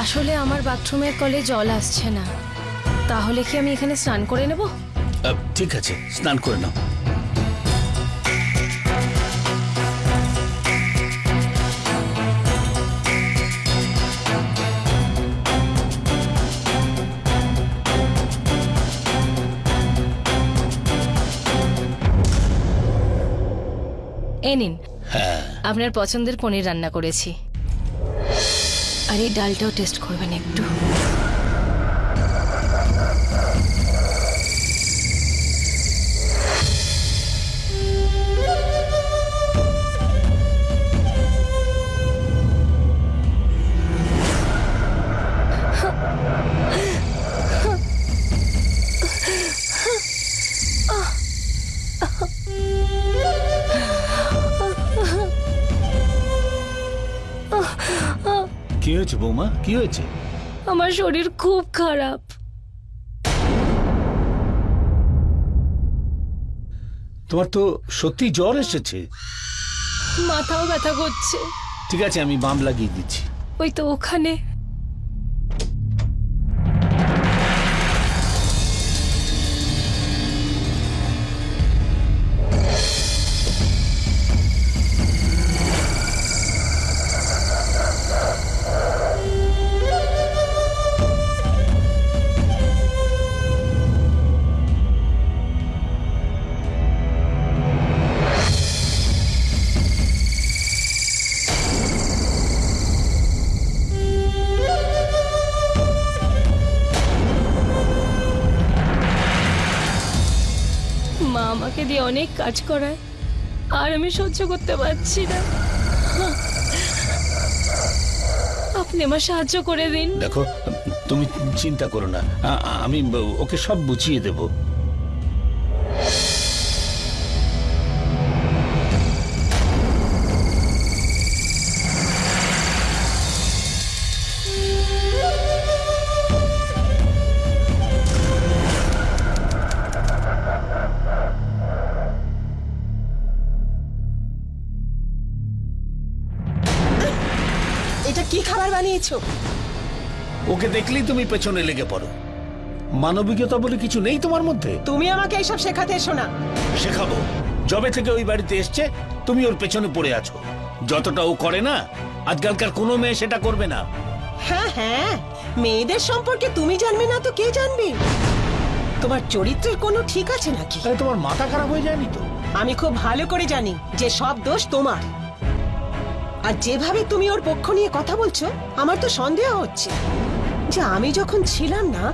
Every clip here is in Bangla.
আসলে আমার বাথরুমের কলে জল আসছে না। তাহলে কি আমি এখানে স্নান করে নেব? আহ, ঠিক আছে স্নান করে নাও। এ নিন। হ্যাঁ। আপনার পছন্দের পনির রান্না করেছি। আর এই ডালটাও টেস্ট করবেন একটু। কি হয়েছে বৌমা? কি হয়েছে? আমার শরীর খুব খারাপ। তোমার তো সত্যি জ্বর এসেছে। মাথাও ব্যথা করছে। ঠিক আছে আমি বাম লাগিয়ে দিচ্ছি। ওই তো ওখানে। মা আমাকে দিয়ে অনেক কাজ করায়, আর আমি সহ্য করতে পারছি না। আপনি আমার সাহায্য করে দিন। দেখো, তুমি চিন্তা করো না। আমি ওকে সব বুঝিয়ে দেব। এটা কি খাবার বানিয়েছো? ওকে দেখলেই তুমি পেছনে লেগে পড়ো। মানবিকতা বলে কিছু নেই তোমার মধ্যে? তুমি আমাকে এইসব শেখাতে এসো না। শেখাবো। যবে থেকে ওই বাড়িতে এসছে তুমি ওর পেছনে পড়ে আছো। যতটা ও করে না আজকালকার কোনো মেয়ে সেটা করবে না। হ্যাঁ হ্যাঁ মেয়েদের সম্পর্কে তুমি জানবে না তো কে জানবে? তোমার চরিত্রের কোনো ঠিক আছে নাকি? তোমার মাথা খারাপ হয়ে যায়নি তো? আমি খুব ভালো করে জানি যে সব দোষ তোমার। আর যেভাবে তুমি ওর পক্ষ নিয়ে কথা বলছো, আমার তো সন্দেহ হচ্ছে। যে আমি যখন ছিলাম না,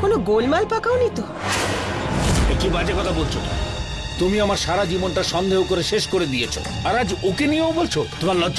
কোনো গোলমাল পাকাওনি তো? কি বাজে কথা বলছো? তো? তুমি আমার সারা জীবনটা সন্দেহ করে শেষ করে দিয়েছ। আর আজ ওকে নিয়েও বলছো? তোমার লজ্জা